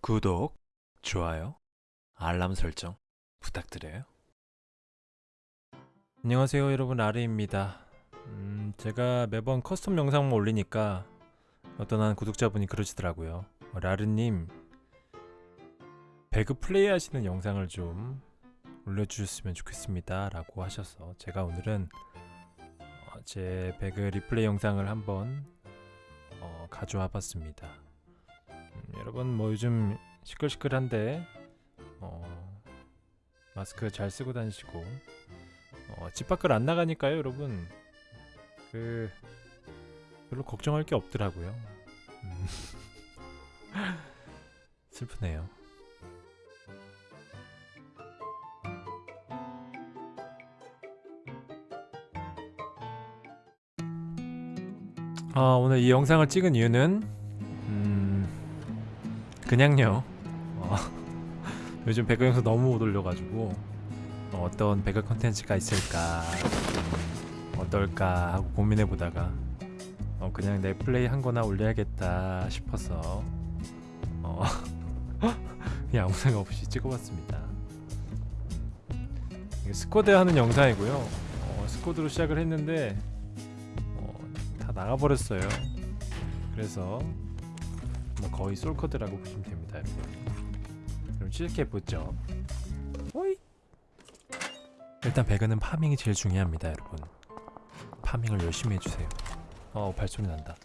구독, 좋아요, 알람 설정 부탁드려요. 안녕하세요 여러분 아리입니다. 음, 제가 매번 custom 영상만 올리니까 어떤 한 구독자분이 그러시더라고요. 어, 아리님 배그 플레이 하시는 영상을 좀 올려주셨으면 좋겠습니다 라고 하셔서 제가 오늘은 어, 제 배그 리플레이 영상을 한번 어, 가져와 봤습니다. 음, 여러분 뭐 요즘 시끌시끌한데 어, 마스크 잘 쓰고 다니시고 어, 집 밖을 안 나가니까요 여러분. 그 별로 걱정할 게 없더라고요. 음. 슬프네요. 아, 오늘 이 영상을 찍은 이유는 음, 그냥요. 어, 요즘 배그 영상 너무 못 올려가지고 어, 어떤 배그 컨텐츠가 있을까 음, 어떨까 하고 고민해보다가 어, 그냥 내 플레이 한 거나 올려야겠다 싶어서 어, 그냥 아무 생각 없이 찍어봤습니다. squad 하는 영상이고요. 어, squad로 시작을 했는데 어, 다 나가버렸어요. 그래서 뭐 거의 솔커드라고 보시면 됩니다 여러분. 그럼 시작해보죠. 호이. 일단 배그는 파밍이 제일 중요합니다 여러분. 파밍을 열심히 해주세요. 어 발소리 난다.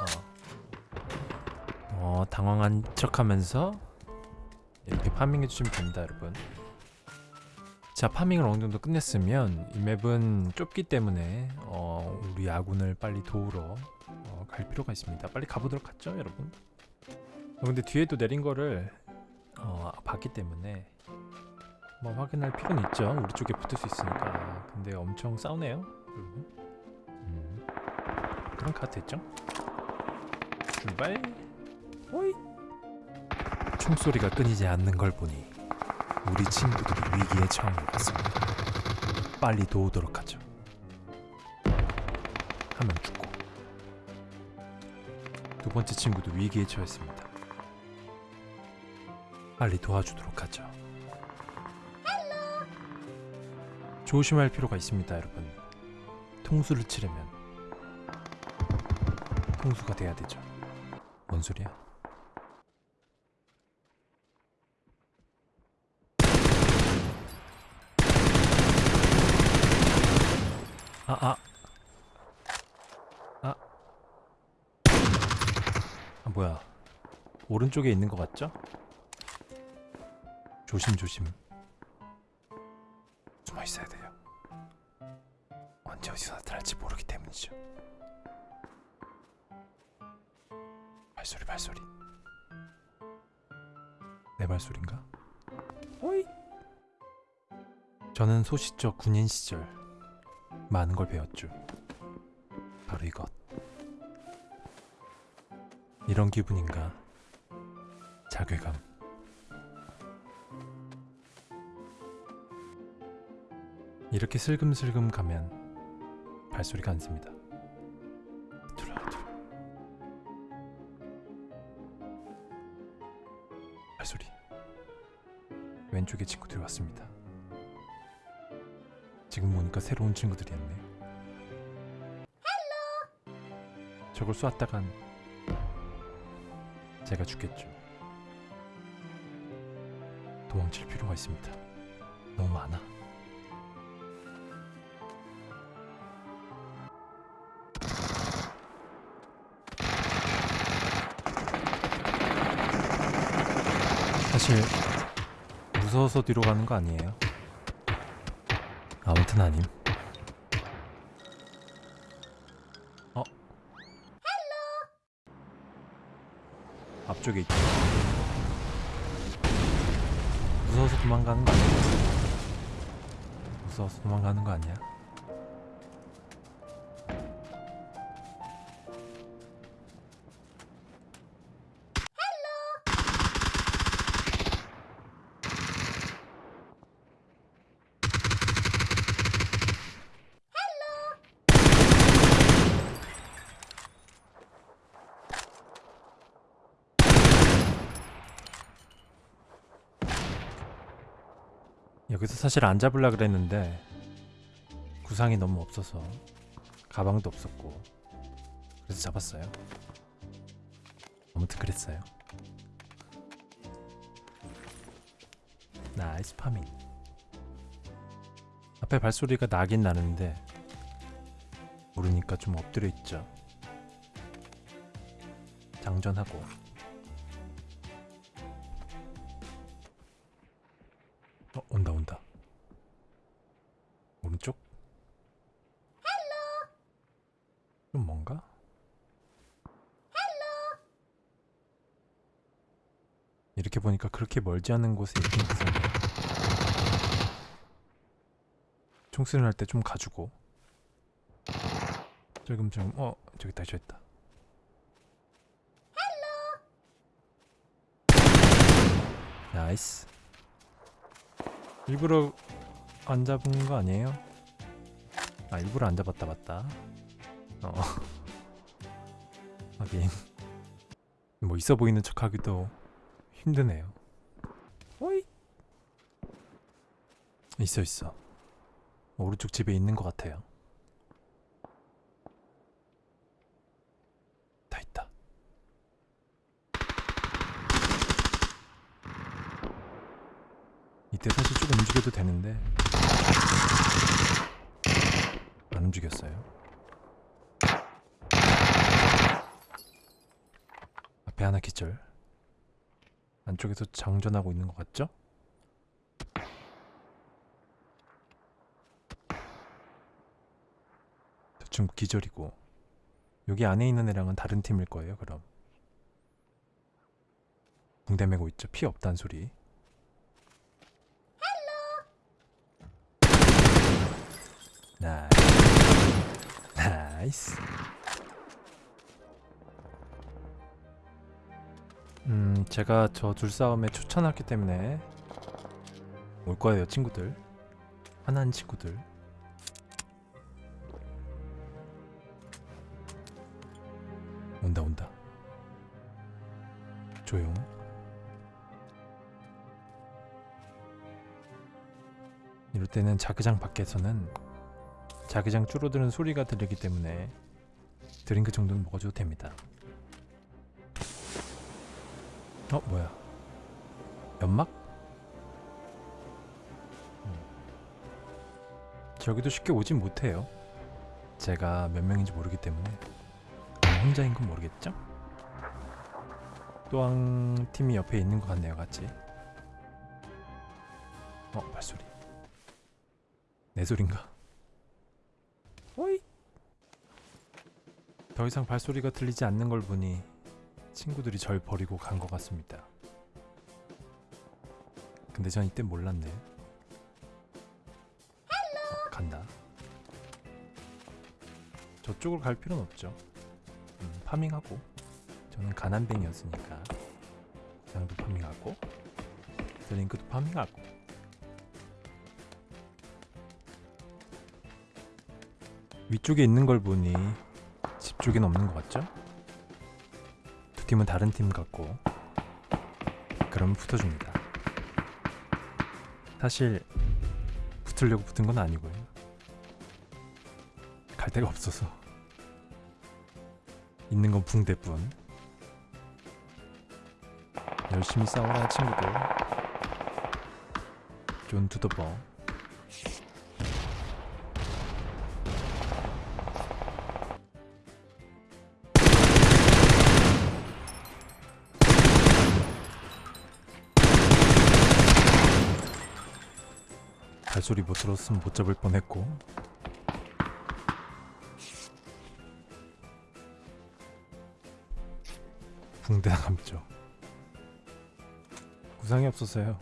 어, 어 당황한 척 하면서 이렇게 파밍해주시면 됩니다 여러분. 자 파밍을 어느 정도 끝냈으면 이 맵은 좁기 때문에 어, 우리 아군을 빨리 도우러 어, 갈 필요가 있습니다. 빨리 가보도록 하죠 여러분. 어, 근데 뒤에도 내린 거를 어, 봤기 때문에 뭐 확인할 필요는 있죠. 우리 쪽에 붙을 수 있으니까. 근데 엄청 싸우네요 여러분. 음. 그럼 가도 됐죠? 출발. 호이 총소리가 끊이지 않는 걸 보니 우리 친구들이 위기에 처한 것 같습니다. 빨리 도우도록 하죠. 한명 죽고 두 번째 친구도 위기에 처했습니다 빨리 도와주도록 하죠. 조심할 필요가 있습니다 여러분. 통수를 치려면 통수가 돼야 되죠. 뭔 소리야? 아 아. 아. 아 뭐야. 오른쪽에 있는 것 같죠? 조심조심 숨어 있어야 돼요. 언제 어디서 나타날지 모르기 때문이죠. 발소리 발소리. 내 발소리인가? 호이. 저는 소시적 군인 시절 많은 걸 배웠죠. 바로 이것. 이런 기분인가? 자괴감 이렇게 슬금슬금 가면 발소리가 안 둘러둘 발소리. 왼쪽에 친구들이 왔습니다. 지금 보니까 새로운 친구들이었네 저걸 쏘았다간 제가 죽겠죠. 도망칠 필요가 있습니다. 너무 많아 사실 무서워서 뒤로 가는 거 아니에요? 아무튼 아님. 어? 앞쪽에 있다 무서워서 도망가는 거 아니야? 무서워서 도망가는 거 아니야 여기서 사실 안 잡으려 그랬는데 구상이 너무 없어서 가방도 없었고 그래서 잡았어요. 아무튼 그랬어요. nice farming. 앞에 발소리가 나긴 나는데 모르니까 좀 엎드려 있죠. 장전하고 좀 뭔가? 이렇게 보니까 그렇게 멀지 않은 곳에 있긴 있었네 총수련 할때 좀 가지고 조금 좀어 저기 저기 있다. 나이스. 일부러 안 잡은 거 아니에요? 아 일부러 안 잡았다 맞다 어. 하긴. 뭐 있어 보이는 척 하기도 힘드네요. 오이. 있어 있어. 오른쪽 집에 있는 것 같아요. 다 있다. 이때 사실 좀 움직여도 되는데. 안 움직였어요. 앞에 하나 기절. 안쪽에서 장전하고 있는 것 같죠? 대충 기절이고 여기 안에 있는 애랑은 다른 팀일 거예요. 그럼 붕대 매고 있죠. 피 없단 소리. nice. nice. 음, 제가 저 둘 싸움에 참전했기 때문에 올 거예요, 친구들. 화난 친구들. 온다, 온다. 조용. 이럴 때는 자기장 밖에서는 자기장 줄어드는 소리가 들리기 때문에 드링크 정도는 먹어줘도 됩니다. 어 뭐야? 연막? 음. 저기도 쉽게 오진 못해요. 제가 몇 명인지 모르기 때문에 혼자인 건 모르겠죠? 또한 팀이 옆에 있는 것 같네요, 같이. 어 발소리. 내 소린가? 어이. 더 이상 발소리가 들리지 않는 걸 보니 친구들이 절 버리고 간 것 같습니다. 근데 전 이때 몰랐네. 어, 간다. 저쪽으로 갈 필요는 없죠. 음, farming하고 저는 가난뱅이였으니까 장도 farming하고 드링크도 farming하고 위쪽에 있는 걸 보니 집 쪽엔 없는 것 같죠? 두 팀은 다른 팀 같고 그럼 붙어줍니다. 사실 붙으려고 붙은 건 아니고요. 갈 데가 없어서 있는 건 붕대뿐. 열심히 싸워라 친구들. 존 to the 버. 발소리 못 들었으면 못 잡을 뻔했고. 붕대 나감죠. 구상이 없었어요.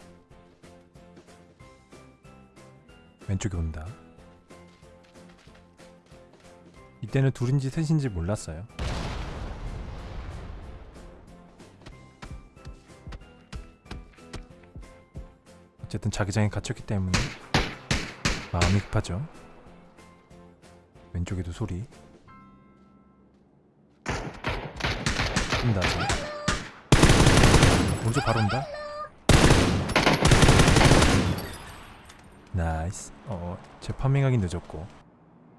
왼쪽에 온다. 이때는 둘인지 셋인지 몰랐어요. 어쨌든 자기장에 갇혔기 때문에 마음이 급하죠. 왼쪽에도 소리. 온다. 오른쪽 바로 온다. nice 어, 제 farming하기 늦었고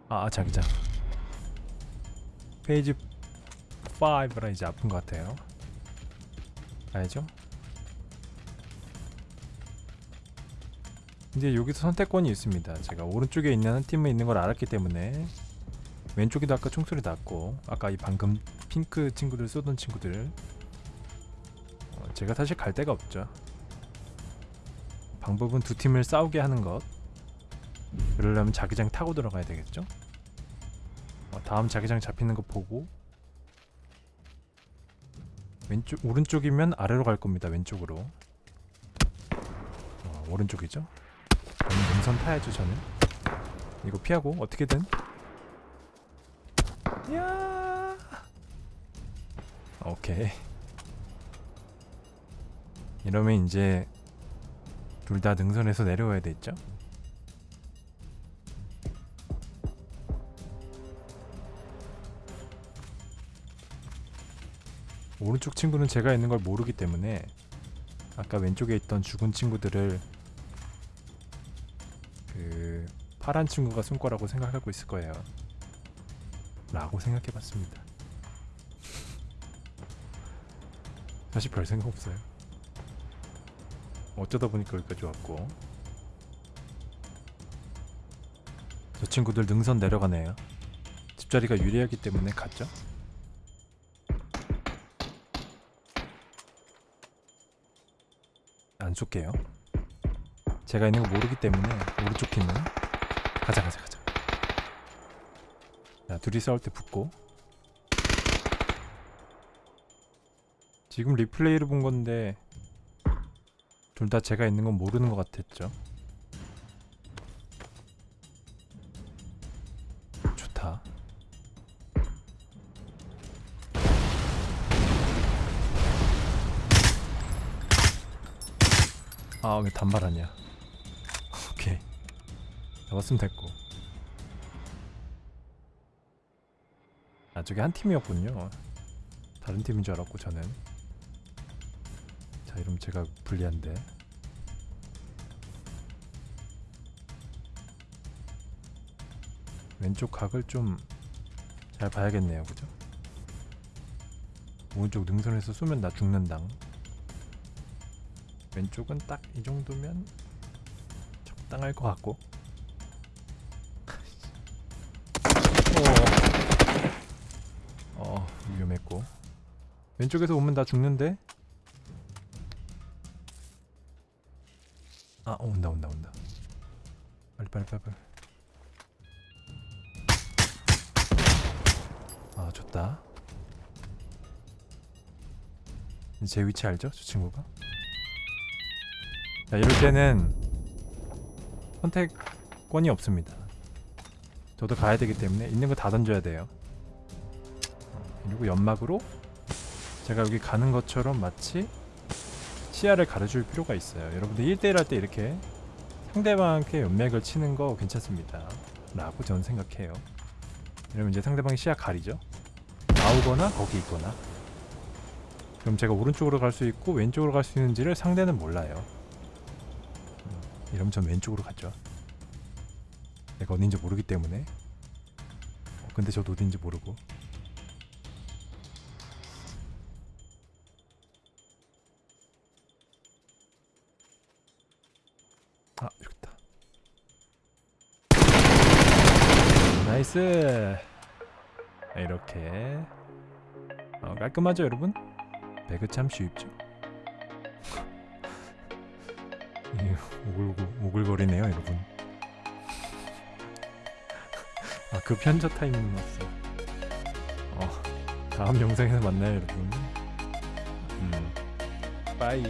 아 자기장 phase 5라 이제 아픈 것 같아요 알죠? 이제 여기서 선택권이 있습니다. 제가 오른쪽에 있는 한 팀에 있는 걸 알았기 때문에 왼쪽에도 아까 총소리 났고 아까 이 방금 핑크 친구들 쏘던 친구들 어, 제가 사실 갈 데가 없죠. 방법은 두 팀을 싸우게 하는 것. 그러려면 자기장 타고 들어가야 되겠죠? 어, 다음 자기장 잡히는 거 보고 왼쪽 오른쪽이면 아래로 갈 겁니다 왼쪽으로. 어, 오른쪽이죠 능선 타야죠 저는. 이거 피하고 어떻게든. 야! 오케이. 이러면 이제 둘 다 능선에서 내려와야 되겠죠? 오른쪽 친구는 제가 있는 걸 모르기 때문에 아까 왼쪽에 있던 죽은 친구들을 파란 친구가 쏜 거라고 생각하고 있을 거예요. 라고 생각해봤습니다. 사실 별 생각 없어요. 어쩌다 보니까 여기까지 왔고 저 친구들 능선 내려가네요. 집자리가 유리하기 때문에 갔죠? 안 쏠게요. 제가 있는 거 모르기 때문에 오른쪽 팀은 가자 가자 가자. 자 둘이 싸울 때 붙고 지금 리플레이를 본 건데 둘 다 제가 있는 건 모르는 것 같았죠. 좋다. 아 왜 단발하냐 잡았으면 됐고. 아 저게 한 팀이었군요. 다른 팀인 줄 알았고 저는. 자 이러면 제가 불리한데. 왼쪽 각을 좀 잘 봐야겠네요 그죠? 오른쪽 능선에서 쏘면 나 죽는당. 왼쪽은 딱 이 정도면 적당할 것 같고 왼쪽에서 오면 나 죽는데? 아 온다 온다 온다. 빨리 빨리 빨리 빨리. 아 좋다. 제 위치 알죠? 저 친구가? 자 이럴 때는 선택권이 없습니다. 저도 가야 되기 때문에 있는 거 다 던져야 돼요. 어, 그리고 연막으로 제가 여기 가는 것처럼 마치 시야를 가려줄 필요가 있어요. 여러분들 1대1 할 때 이렇게 상대방한테 연맥을 치는 거 괜찮습니다. 라고 저는 생각해요. 이러면 이제 상대방이 시야 가리죠. 나오거나 거기 있거나. 그럼 제가 오른쪽으로 갈 수 있고 왼쪽으로 갈 수 있는지를 상대는 몰라요. 이러면 전 왼쪽으로 갔죠. 내가 어딘지 모르기 때문에. 어, 근데 저도 어딘지 모르고 아 여기있다. nice. 아, 이렇게. 어, 깔끔하죠 여러분? 배그 참 쉽죠? 이 오글오글 오글거리네요 여러분. 아그 현타 타이밍 왔어 어 다음 영상에서 만나요 여러분. 음. 빠이